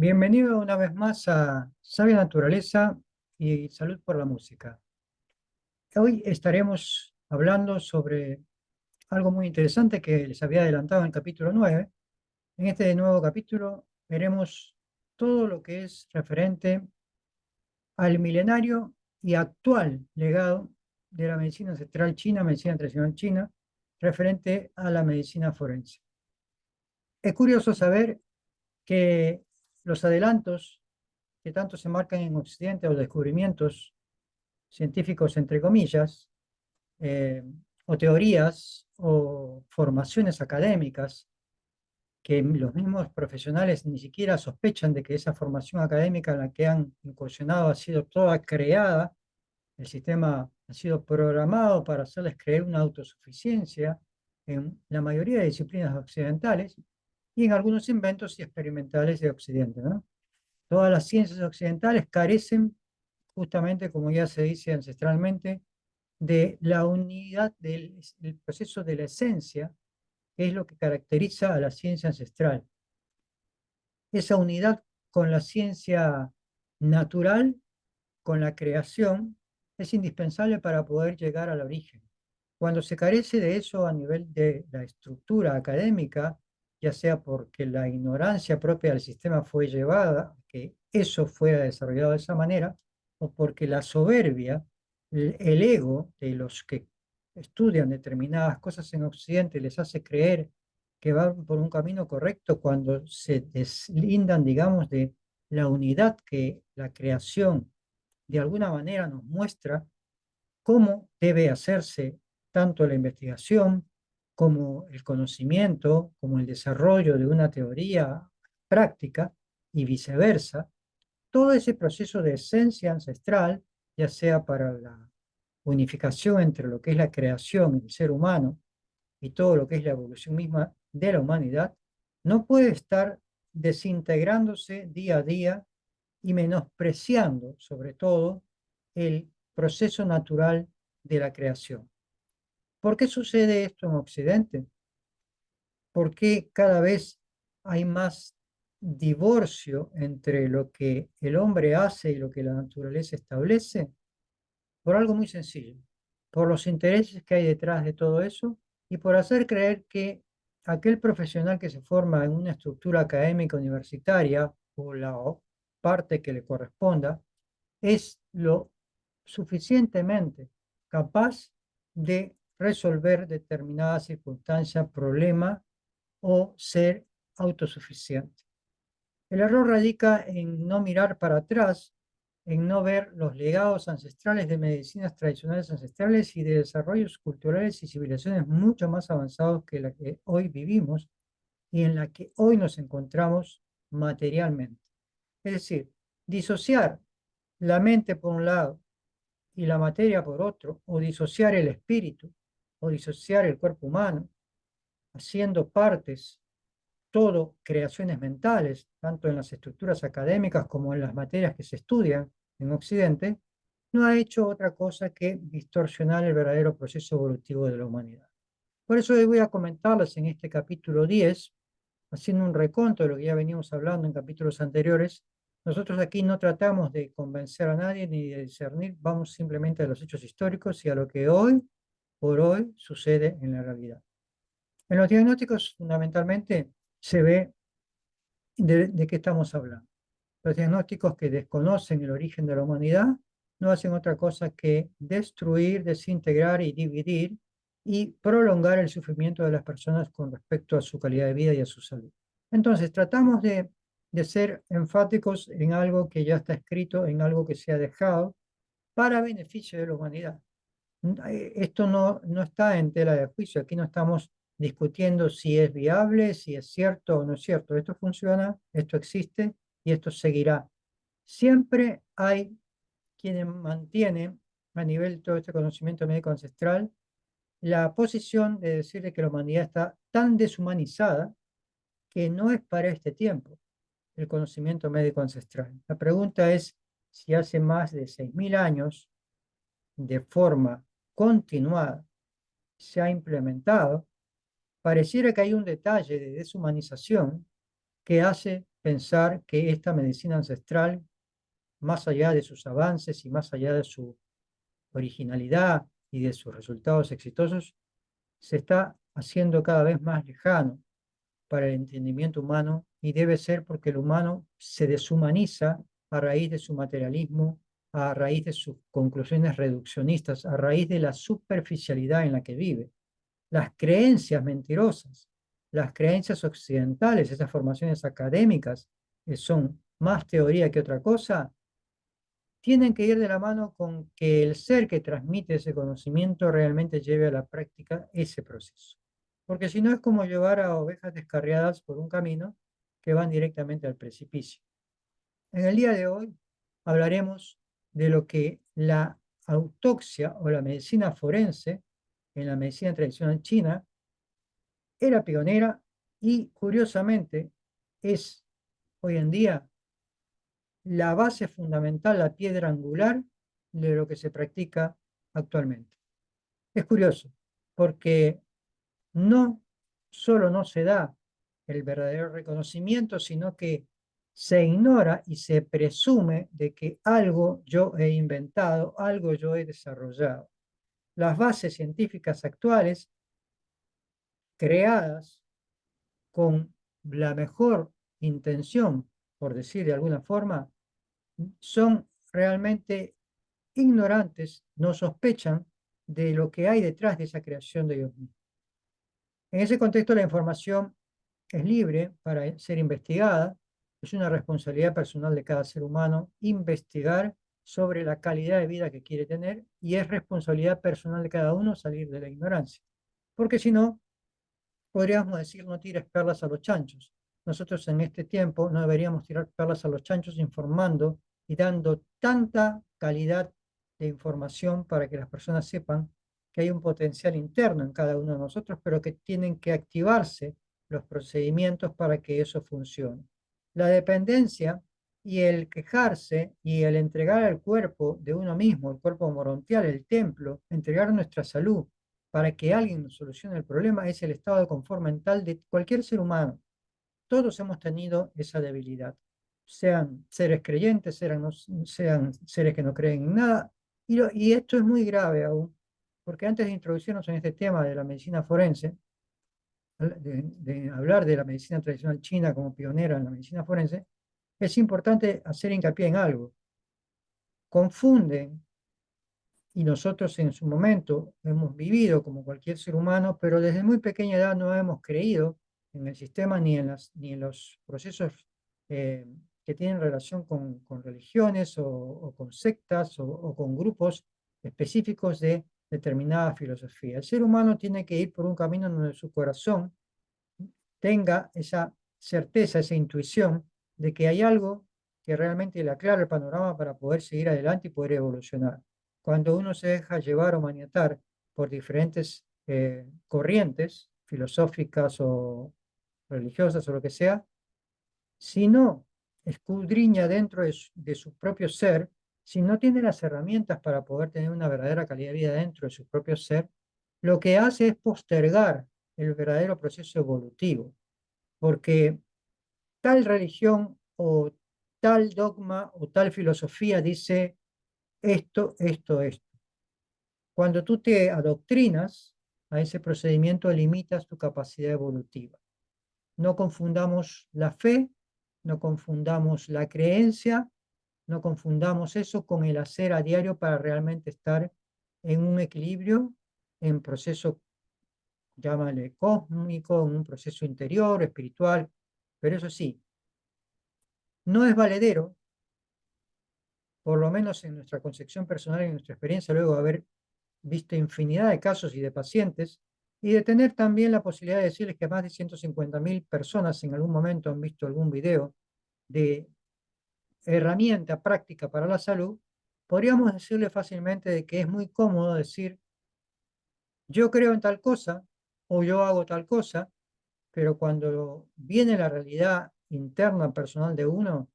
Bienvenido una vez más a Sabia Naturaleza y Salud por la Música. Hoy estaremos hablando sobre algo muy interesante que les había adelantado en el capítulo 9. En este nuevo capítulo veremos todo lo que es referente al milenario y actual legado de la medicina ancestral china, medicina tradicional china, referente a la medicina forense. Es curioso saber que los adelantos que tanto se marcan en Occidente o descubrimientos científicos, entre comillas, eh, o teorías o formaciones académicas que los mismos profesionales ni siquiera sospechan de que esa formación académica en la que han incursionado ha sido toda creada, el sistema ha sido programado para hacerles creer una autosuficiencia en la mayoría de disciplinas occidentales, y en algunos inventos y experimentales de Occidente. ¿no? Todas las ciencias occidentales carecen, justamente como ya se dice ancestralmente, de la unidad del, proceso de la esencia, que es lo que caracteriza a la ciencia ancestral. Esa unidad con la ciencia natural, con la creación, es indispensable para poder llegar al origen. Cuando se carece de eso a nivel de la estructura académica, ya sea porque la ignorancia propia del sistema fue llevada que eso fuera desarrollado de esa manera, o porque la soberbia, el ego de los que estudian determinadas cosas en Occidente les hace creer que van por un camino correcto cuando se deslindan, digamos, de la unidad que la creación de alguna manera nos muestra cómo debe hacerse tanto la investigación como el conocimiento, como el desarrollo de una teoría práctica y viceversa, todo ese proceso de esencia ancestral, ya sea para la unificación entre lo que es la creación del ser humano y todo lo que es la evolución misma de la humanidad, no puede estar desintegrándose día a día y menospreciando, sobre todo, el proceso natural de la creación. ¿Por qué sucede esto en Occidente? ¿Por qué cada vez hay más divorcio entre lo que el hombre hace y lo que la naturaleza establece? Por algo muy sencillo, por los intereses que hay detrás de todo eso y por hacer creer que aquel profesional que se forma en una estructura académica universitaria o la parte que le corresponda es lo suficientemente capaz de resolver determinada circunstancia, problema o ser autosuficiente. El error radica en no mirar para atrás, en no ver los legados ancestrales de medicinas tradicionales ancestrales y de desarrollos culturales y civilizaciones mucho más avanzados que la que hoy vivimos y en la que hoy nos encontramos materialmente. Es decir, disociar la mente por un lado y la materia por otro, o disociar el espíritu o disociar el cuerpo humano, haciendo partes, todo creaciones mentales, tanto en las estructuras académicas como en las materias que se estudian en Occidente, no ha hecho otra cosa que distorsionar el verdadero proceso evolutivo de la humanidad. Por eso hoy voy a comentarles en este capítulo 10, haciendo un reconto de lo que ya venimos hablando en capítulos anteriores, nosotros aquí no tratamos de convencer a nadie ni de discernir, vamos simplemente a los hechos históricos y a lo que hoy por hoy sucede en la realidad. En los diagnósticos fundamentalmente se ve de, qué estamos hablando. Los diagnósticos que desconocen el origen de la humanidad no hacen otra cosa que destruir, desintegrar y dividir y prolongar el sufrimiento de las personas con respecto a su calidad de vida y a su salud. Entonces, tratamos de, de ser enfáticos en algo que ya está escrito, en algo que se ha dejado, para beneficio de la humanidad. Eh, esto no, no está en tela de juicio, aquí no estamos discutiendo si es viable, si es cierto o no es cierto. Esto funciona, esto existe y esto seguirá. Siempre hay quienes mantienen a nivel todo este conocimiento médico ancestral la posición de decir que la humanidad está tan deshumanizada que no es para este tiempo el conocimiento médico ancestral. La pregunta es si hace más de 6.000 años, de forma continuada se ha implementado, pareciera que hay un detalle de deshumanización que hace pensar que esta medicina ancestral, más allá de sus avances y más allá de su originalidad y de sus resultados exitosos, se está haciendo cada vez más lejano para el entendimiento humano y debe ser porque el humano se deshumaniza a raíz de su materialismo, a raíz de sus conclusiones reduccionistas, a raíz de la superficialidad en la que vive. Las creencias mentirosas, las creencias occidentales, esas formaciones académicas que son más teoría que otra cosa, tienen que ir de la mano con que el ser que transmite ese conocimiento realmente lleve a la práctica ese proceso. Porque si no es como llevar a ovejas descarriadas por un camino que van directamente al precipicio. En el día de hoy hablaremos de lo que la autopsia o la medicina forense en la medicina tradicional china era pionera y curiosamente es hoy en día la base fundamental, la piedra angular de lo que se practica actualmente. Es curioso, porque no solo no se da el verdadero reconocimiento, sino que se ignora y se presume de que algo yo he inventado, algo yo he desarrollado. Las bases científicas actuales, creadas con la mejor intención, por decir de alguna forma, son realmente ignorantes, no sospechan de lo que hay detrás de esa creación de Dios mismo. En ese contexto la información es libre para ser investigada, es una responsabilidad personal de cada ser humano investigar sobre la calidad de vida que quiere tener y es responsabilidad personal de cada uno salir de la ignorancia. Porque si no, podríamos decir no tires perlas a los chanchos. Nosotros en este tiempo no deberíamos tirar perlas a los chanchos informando y dando tanta calidad de información para que las personas sepan que hay un potencial interno en cada uno de nosotros, pero que tienen que activarse los procedimientos para que eso funcione. La dependencia y el quejarse y el entregar al cuerpo de uno mismo, el cuerpo morontial, el templo, entregar nuestra salud para que alguien nos solucione el problema, es el estado de confort mental de cualquier ser humano. Todos hemos tenido esa debilidad, sean seres creyentes, sean, sean seres que no creen en nada, y, y esto es muy grave aún, porque antes de introducirnos en este tema de la medicina forense, de, hablar de la medicina tradicional china como pionera en la medicina forense, es importante hacer hincapié en algo. Confunden, y nosotros en su momento hemos vivido como cualquier ser humano, pero desde muy pequeña edad no hemos creído en el sistema ni en, las, ni en los procesos eh, que tienen relación con, con religiones o, con sectas o, o con grupos específicos de determinada filosofía. El ser humano tiene que ir por un camino donde su corazón tenga esa certeza, esa intuición de que hay algo que realmente le aclara el panorama para poder seguir adelante y poder evolucionar. Cuando uno se deja llevar o maniatar por diferentes eh, corrientes filosóficas o religiosas o lo que sea, si no escudriña dentro de su propio ser, si no tiene las herramientas para poder tener una verdadera calidad de vida dentro de su propio ser, lo que hace es postergar el verdadero proceso evolutivo, porque tal religión o tal dogma o tal filosofía dice esto, esto, esto. Cuando tú te adoctrinas a ese procedimiento, limitas tu capacidad evolutiva. No confundamos la fe, no confundamos la creencia no confundamos eso con el hacer a diario para realmente estar en un equilibrio, en proceso, llámale cósmico, en un proceso interior, espiritual, pero eso sí, no es valedero, por lo menos en nuestra concepción personal en nuestra experiencia, luego de haber visto infinidad de casos y de pacientes, y de tener también la posibilidad de decirles que más de 150.000 personas en algún momento han visto algún video de herramienta práctica para la salud, podríamos decirle fácilmente de que es muy cómodo decir, yo creo en tal cosa o yo hago tal cosa, pero cuando viene la realidad interna personal de uno,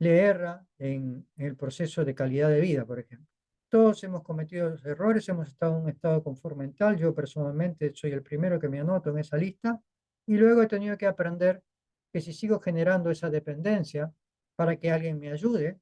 le erra en, el proceso de calidad de vida, por ejemplo. Todos hemos cometido errores, hemos estado en un estado de confort mental, yo personalmente soy el primero que me anoto en esa lista, y luego he tenido que aprender que si sigo generando esa dependencia para que alguien me ayude,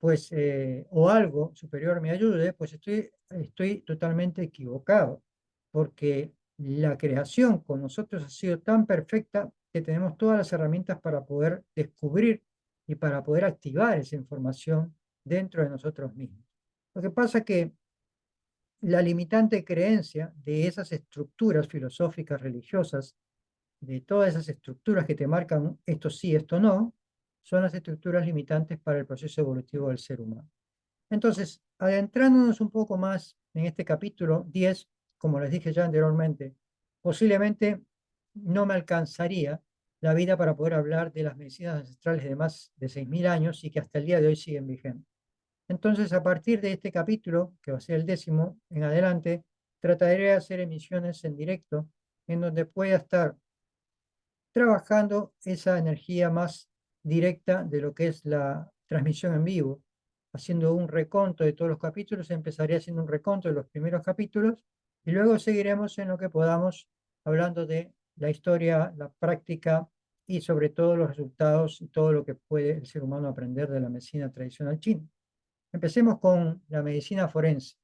pues, eh, o algo superior me ayude, pues estoy, estoy totalmente equivocado, porque la creación con nosotros ha sido tan perfecta que tenemos todas las herramientas para poder descubrir y para poder activar esa información dentro de nosotros mismos. Lo que pasa es que la limitante creencia de esas estructuras filosóficas religiosas, de todas esas estructuras que te marcan esto sí, esto no, son las estructuras limitantes para el proceso evolutivo del ser humano. Entonces, adentrándonos un poco más en este capítulo 10, como les dije ya anteriormente, posiblemente no me alcanzaría la vida para poder hablar de las medicinas ancestrales de más de 6.000 años y que hasta el día de hoy siguen vigentes. Entonces, a partir de este capítulo, que va a ser el décimo en adelante, trataré de hacer emisiones en directo en donde pueda estar trabajando esa energía más directa de lo que es la transmisión en vivo, haciendo un reconto de todos los capítulos, empezaré haciendo un reconto de los primeros capítulos y luego seguiremos en lo que podamos hablando de la historia, la práctica y sobre todo los resultados y todo lo que puede el ser humano aprender de la medicina tradicional china. Empecemos con la medicina forense.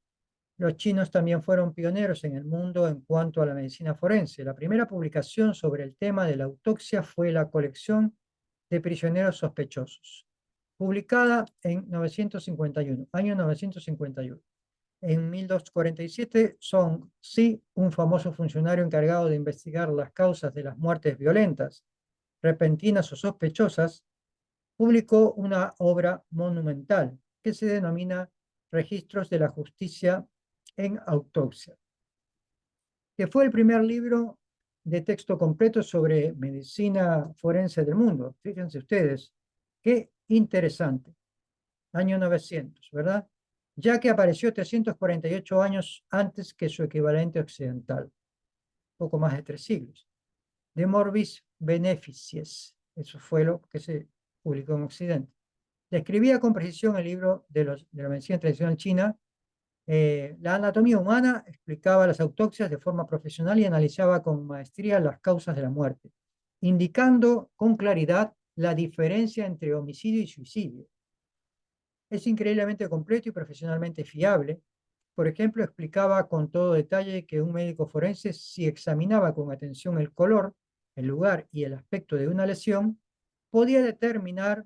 Los chinos también fueron pioneros en el mundo en cuanto a la medicina forense. La primera publicación sobre el tema de la autopsia fue la colección de prisioneros sospechosos, publicada en 951, año 951. En 1247, Song Si, un famoso funcionario encargado de investigar las causas de las muertes violentas, repentinas o sospechosas, publicó una obra monumental que se denomina Registros de la Justicia en Autopsia, que fue el primer libro de texto completo sobre medicina forense del mundo. Fíjense ustedes, qué interesante. Año 900, ¿verdad? Ya que apareció 348 años antes que su equivalente occidental, poco más de tres siglos. De Morbis Beneficies, eso fue lo que se publicó en Occidente. Describía con precisión el libro de, los, de la medicina tradicional china eh, la anatomía humana explicaba las autopsias de forma profesional y analizaba con maestría las causas de la muerte, indicando con claridad la diferencia entre homicidio y suicidio. Es increíblemente completo y profesionalmente fiable. Por ejemplo, explicaba con todo detalle que un médico forense, si examinaba con atención el color, el lugar y el aspecto de una lesión, podía determinar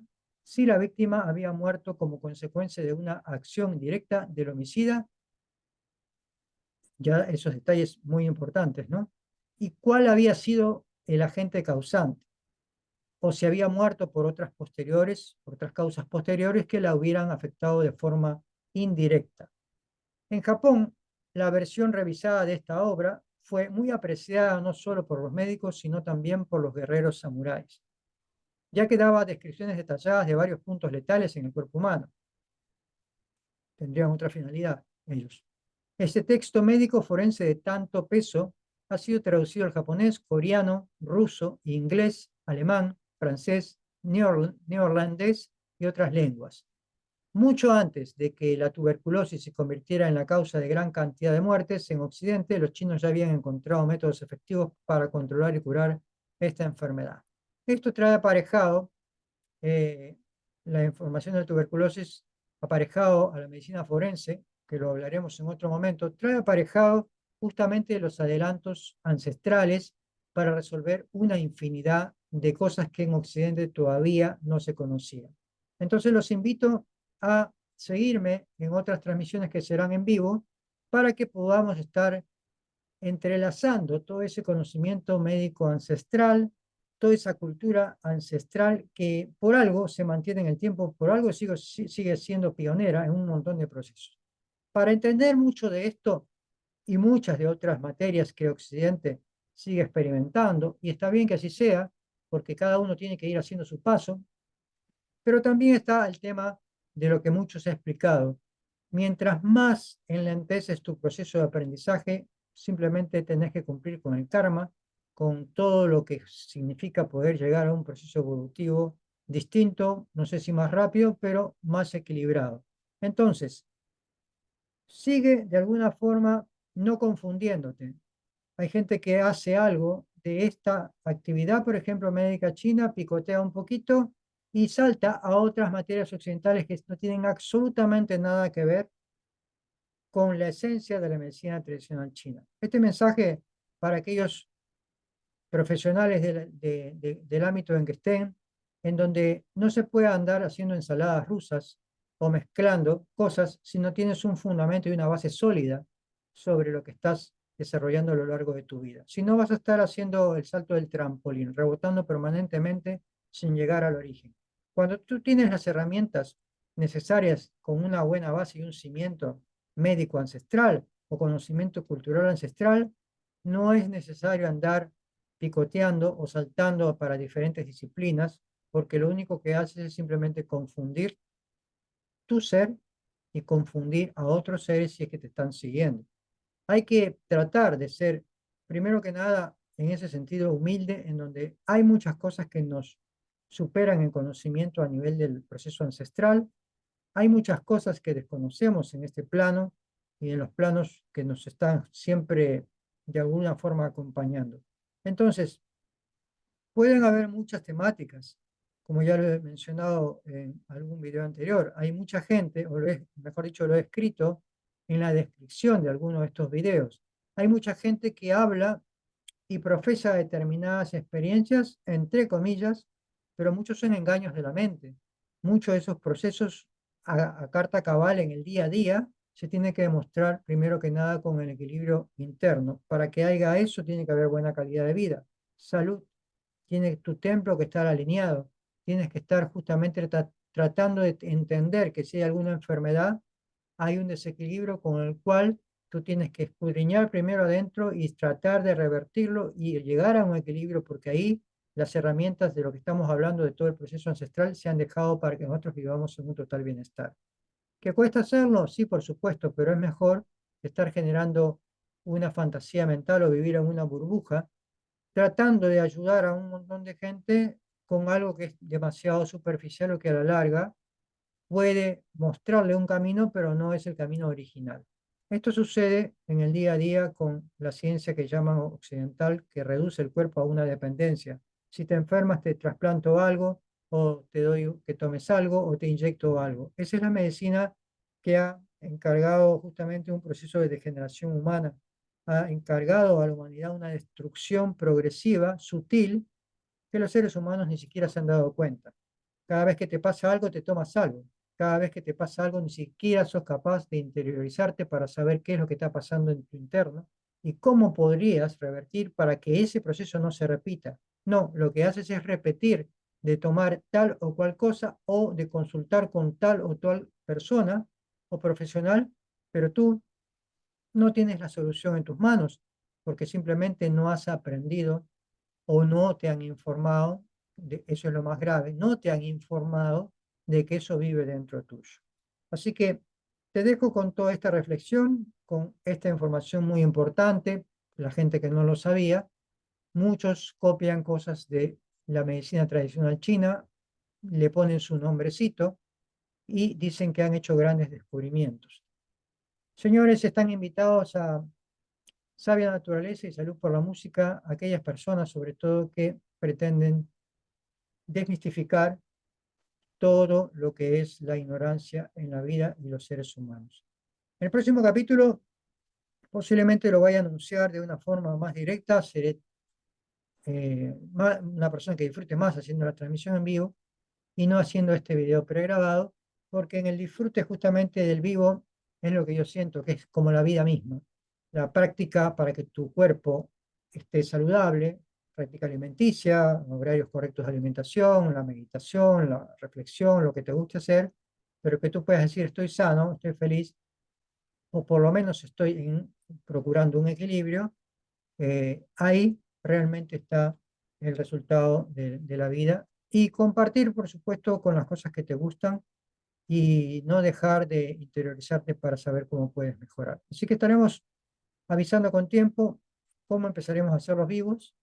si la víctima había muerto como consecuencia de una acción directa del homicida, ya esos detalles muy importantes, ¿no? Y cuál había sido el agente causante, o si había muerto por otras posteriores, otras causas posteriores que la hubieran afectado de forma indirecta. En Japón, la versión revisada de esta obra fue muy apreciada no solo por los médicos, sino también por los guerreros samuráis ya que daba descripciones detalladas de varios puntos letales en el cuerpo humano. Tendrían otra finalidad ellos. Este texto médico forense de tanto peso ha sido traducido al japonés, coreano, ruso, inglés, alemán, francés, neerlandés y otras lenguas. Mucho antes de que la tuberculosis se convirtiera en la causa de gran cantidad de muertes en Occidente, los chinos ya habían encontrado métodos efectivos para controlar y curar esta enfermedad. Esto trae aparejado eh, la información de tuberculosis aparejado a la medicina forense, que lo hablaremos en otro momento, trae aparejado justamente los adelantos ancestrales para resolver una infinidad de cosas que en Occidente todavía no se conocían. Entonces los invito a seguirme en otras transmisiones que serán en vivo para que podamos estar entrelazando todo ese conocimiento médico ancestral toda esa cultura ancestral que por algo se mantiene en el tiempo, por algo sigue, sigue siendo pionera en un montón de procesos. Para entender mucho de esto y muchas de otras materias que Occidente sigue experimentando, y está bien que así sea, porque cada uno tiene que ir haciendo su paso, pero también está el tema de lo que muchos he explicado. Mientras más enlenteces tu proceso de aprendizaje, simplemente tenés que cumplir con el karma, con todo lo que significa poder llegar a un proceso evolutivo distinto, no sé si más rápido, pero más equilibrado. Entonces, sigue de alguna forma no confundiéndote. Hay gente que hace algo de esta actividad, por ejemplo, médica china, picotea un poquito y salta a otras materias occidentales que no tienen absolutamente nada que ver con la esencia de la medicina tradicional china. Este mensaje para aquellos profesionales del ámbito en que estén, en donde no se puede andar haciendo ensaladas rusas o mezclando cosas si no tienes un fundamento y una base sólida sobre lo que estás desarrollando a lo largo de tu vida. Si no vas a estar haciendo el salto del trampolín, rebotando permanentemente sin llegar al origen. Cuando tú tienes las herramientas necesarias con una buena base y un cimiento médico ancestral o conocimiento cultural ancestral, no es necesario andar picoteando o saltando para diferentes disciplinas, porque lo único que haces es simplemente confundir tu ser y confundir a otros seres si es que te están siguiendo. Hay que tratar de ser, primero que nada, en ese sentido humilde, en donde hay muchas cosas que nos superan en conocimiento a nivel del proceso ancestral, hay muchas cosas que desconocemos en este plano y en los planos que nos están siempre de alguna forma acompañando. Entonces, pueden haber muchas temáticas, como ya lo he mencionado en algún video anterior. Hay mucha gente, o mejor dicho, lo he escrito en la descripción de alguno de estos videos. Hay mucha gente que habla y profesa determinadas experiencias, entre comillas, pero muchos son engaños de la mente. Muchos de esos procesos a, carta cabal en el día a día se tiene que demostrar primero que nada con el equilibrio interno. Para que haya eso tiene que haber buena calidad de vida, salud. Tiene tu templo que estar alineado. Tienes que estar justamente tratando de entender que si hay alguna enfermedad, hay un desequilibrio con el cual tú tienes que escudriñar primero adentro y tratar de revertirlo y llegar a un equilibrio, porque ahí las herramientas de lo que estamos hablando de todo el proceso ancestral se han dejado para que nosotros vivamos en un total bienestar. ¿Qué cuesta hacerlo? Sí, por supuesto, pero es mejor estar generando una fantasía mental o vivir en una burbuja, tratando de ayudar a un montón de gente con algo que es demasiado superficial o que a la larga puede mostrarle un camino, pero no es el camino original. Esto sucede en el día a día con la ciencia que llaman occidental, que reduce el cuerpo a una dependencia si te enfermas te trasplanto algo, o te doy que tomes algo, o te inyecto algo. Esa es la medicina que ha encargado justamente un proceso de degeneración humana, ha encargado a la humanidad una destrucción progresiva, sutil, que los seres humanos ni siquiera se han dado cuenta. Cada vez que te pasa algo, te tomas algo. Cada vez que te pasa algo, ni siquiera sos capaz de interiorizarte para saber qué es lo que está pasando en tu interno y cómo podrías revertir para que ese proceso no se repita. No, lo que haces es repetir de tomar tal o cual cosa o de consultar con tal o tal persona o profesional, pero tú no tienes la solución en tus manos porque simplemente no has aprendido o no te han informado, de, eso es lo más grave, no te han informado de que eso vive dentro tuyo. Así que te dejo con toda esta reflexión, con esta información muy importante, la gente que no lo sabía, Muchos copian cosas de la medicina tradicional china, le ponen su nombrecito y dicen que han hecho grandes descubrimientos. Señores, están invitados a Sabia Naturaleza y Salud por la Música, aquellas personas sobre todo que pretenden desmistificar todo lo que es la ignorancia en la vida y los seres humanos. En el próximo capítulo posiblemente lo vaya a anunciar de una forma más directa, seré eh, una persona que disfrute más haciendo la transmisión en vivo y no haciendo este video pregrabado, porque en el disfrute justamente del vivo es lo que yo siento que es como la vida misma. La práctica para que tu cuerpo esté saludable, práctica alimenticia, horarios correctos de alimentación, la meditación, la reflexión, lo que te guste hacer, pero que tú puedas decir estoy sano, estoy feliz, o por lo menos estoy procurando un equilibrio, eh, realmente está el resultado de, la vida y compartir, por supuesto, con las cosas que te gustan y no dejar de interiorizarte para saber cómo puedes mejorar. Así que estaremos avisando con tiempo cómo empezaremos a hacer los vivos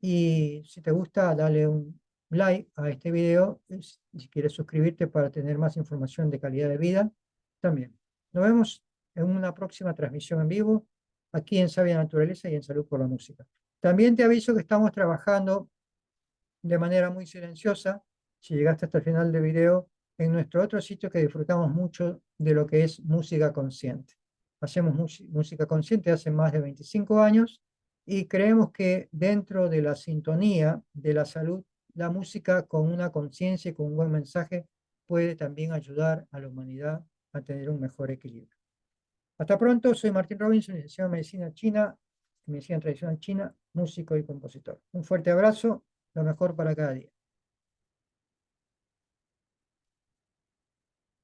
y si te gusta, dale un like a este video si quieres suscribirte para tener más información de calidad de vida también. Nos vemos en una próxima transmisión en vivo aquí en Sabia Naturaleza y en Salud por la Música. También te aviso que estamos trabajando de manera muy silenciosa, si llegaste hasta el final del video, en nuestro otro sitio que disfrutamos mucho de lo que es música consciente. Hacemos música consciente hace más de 25 años y creemos que dentro de la sintonía de la salud, la música con una conciencia y con un buen mensaje puede también ayudar a la humanidad a tener un mejor equilibrio. Hasta pronto, soy Martín Robinson, licenciado en Medicina China, Medicina Tradicional China, músico y compositor. Un fuerte abrazo, lo mejor para cada día.